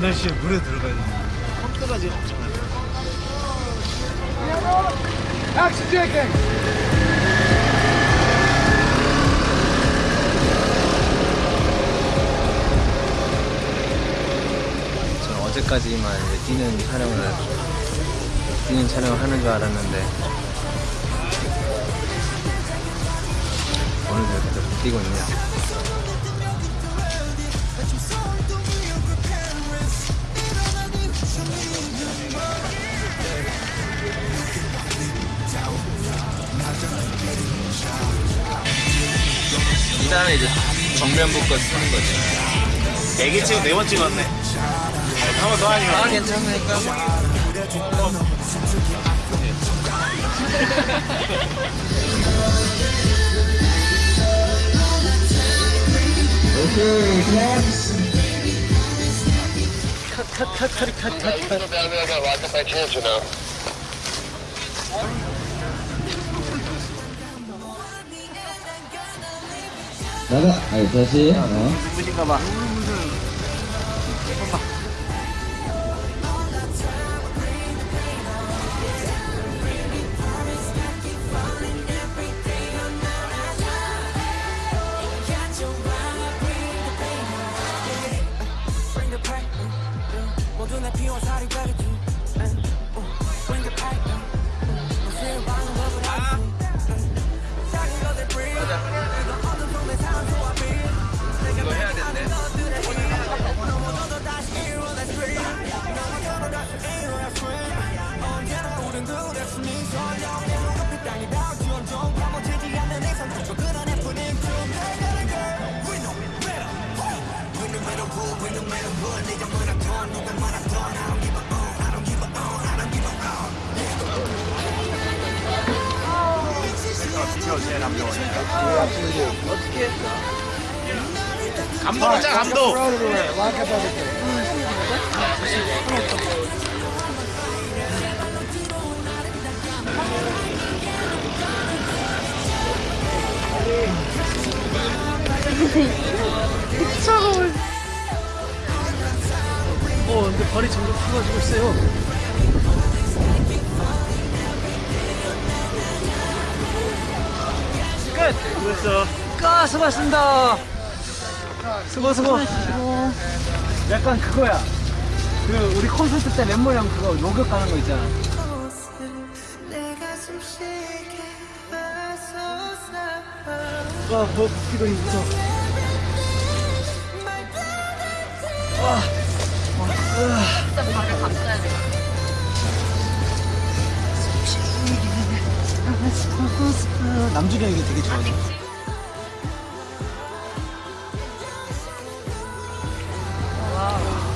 2시에 물에 들어가야 되는 컴퓨터가 지금 없잖아요 Action taken! 저는 어제까지만 이제 뛰는 촬영을 뛰는 촬영을 하는 줄 알았는데 오늘도 이렇게 또 뛰고 있네요. 이 다음에 이제 정면 복권 쓰는 거죠. 애기 찍어 네번 찍었네 한 번 더 하니까 아 괜찮으니까. 나가. 아니 다시. 어. 눈부신가 봐 감독 자 감독 Lock up everything. 차가워요. 어, 근데 발이 점점 커가지고 있어요. 끝! 수고했어 까! 수고하셨습니다. 수고, 수고. 약간 그거야. 그, 우리 콘서트 때 멤버랑 그거 녹역 가는 거 있잖아. 와, 뭐, 이거 무서워. 남준이 이게 되게 좋아해 와우.